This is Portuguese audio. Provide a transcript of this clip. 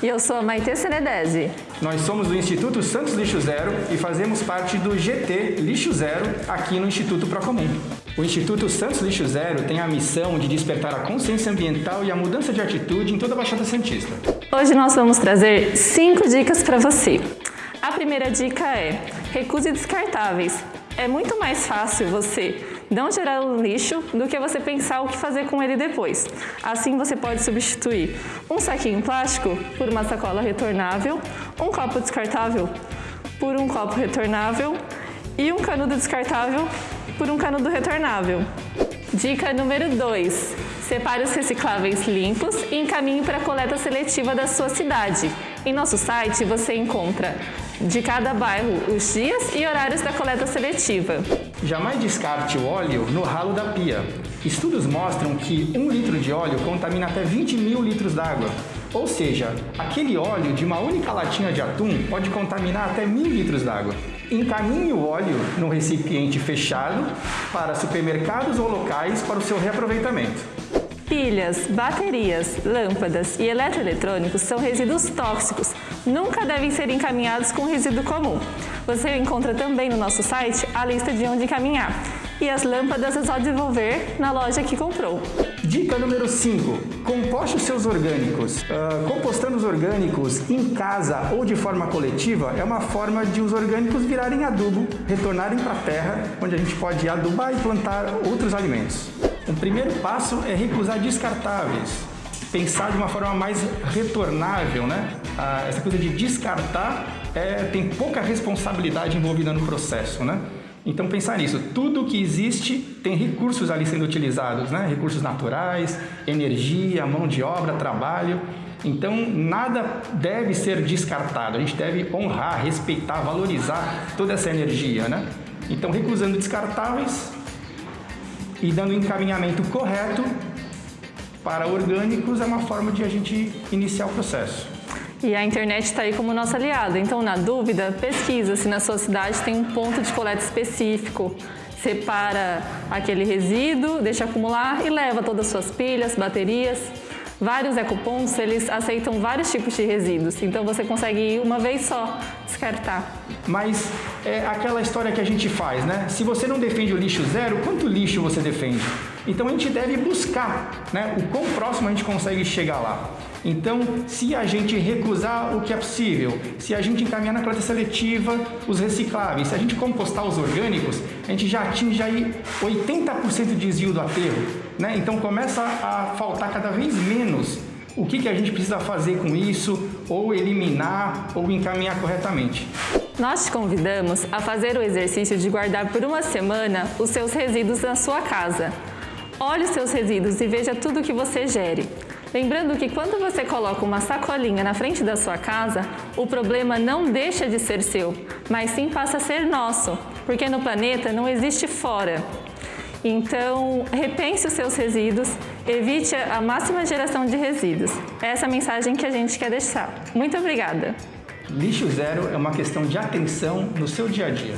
E eu sou a Maite Senedese. Nós somos do Instituto Santos Lixo Zero e fazemos parte do GT Lixo Zero aqui no Instituto Procomum. O Instituto Santos Lixo Zero tem a missão de despertar a consciência ambiental e a mudança de atitude em toda a Baixada Santista. Hoje nós vamos trazer cinco dicas para você. A primeira dica é recuse descartáveis. É muito mais fácil você não gerar o lixo do que você pensar o que fazer com ele depois. Assim você pode substituir um saquinho plástico por uma sacola retornável, um copo descartável por um copo retornável e um canudo descartável por um canudo retornável. Dica número 2. Separe os recicláveis limpos e encaminhe para a coleta seletiva da sua cidade. Em nosso site você encontra de cada bairro os dias e horários da coleta seletiva. Jamais descarte o óleo no ralo da pia. Estudos mostram que um litro de óleo contamina até 20 mil litros d'água. Ou seja, aquele óleo de uma única latinha de atum pode contaminar até mil litros d'água. Encaminhe o óleo no recipiente fechado para supermercados ou locais para o seu reaproveitamento. Pilhas, baterias, lâmpadas e eletroeletrônicos são resíduos tóxicos. Nunca devem ser encaminhados com resíduo comum. Você encontra também no nosso site a lista de onde encaminhar. E as lâmpadas é só devolver na loja que comprou. Dica número 5. Composte os seus orgânicos. Uh, compostando os orgânicos em casa ou de forma coletiva é uma forma de os orgânicos virarem adubo, retornarem para a terra, onde a gente pode adubar e plantar outros alimentos. O primeiro passo é recusar descartáveis, pensar de uma forma mais retornável, né? Ah, essa coisa de descartar é, tem pouca responsabilidade envolvida no processo, né? Então pensar nisso, tudo que existe tem recursos ali sendo utilizados, né? Recursos naturais, energia, mão de obra, trabalho. Então nada deve ser descartado, a gente deve honrar, respeitar, valorizar toda essa energia, né? Então recusando descartáveis, e dando encaminhamento correto para orgânicos é uma forma de a gente iniciar o processo. E a internet está aí como nossa aliada, então na dúvida, pesquisa se na sua cidade tem um ponto de coleta específico. Separa aquele resíduo, deixa acumular e leva todas as suas pilhas, baterias. Vários ecopontos, eles aceitam vários tipos de resíduos, então você consegue ir uma vez só descartar. Mas é aquela história que a gente faz, né? Se você não defende o lixo zero, quanto lixo você defende? Então a gente deve buscar, né? O quão próximo a gente consegue chegar lá. Então, se a gente recusar o que é possível, se a gente encaminhar na coleta seletiva os recicláveis, se a gente compostar os orgânicos, a gente já atinge aí 80% de desvio do aterro. Né? Então começa a faltar cada vez menos o que, que a gente precisa fazer com isso, ou eliminar, ou encaminhar corretamente. Nós te convidamos a fazer o exercício de guardar por uma semana os seus resíduos na sua casa. Olhe os seus resíduos e veja tudo que você gere. Lembrando que quando você coloca uma sacolinha na frente da sua casa, o problema não deixa de ser seu, mas sim passa a ser nosso, porque no planeta não existe fora, então, repense os seus resíduos, evite a máxima geração de resíduos. Essa é a mensagem que a gente quer deixar. Muito obrigada! Lixo zero é uma questão de atenção no seu dia a dia.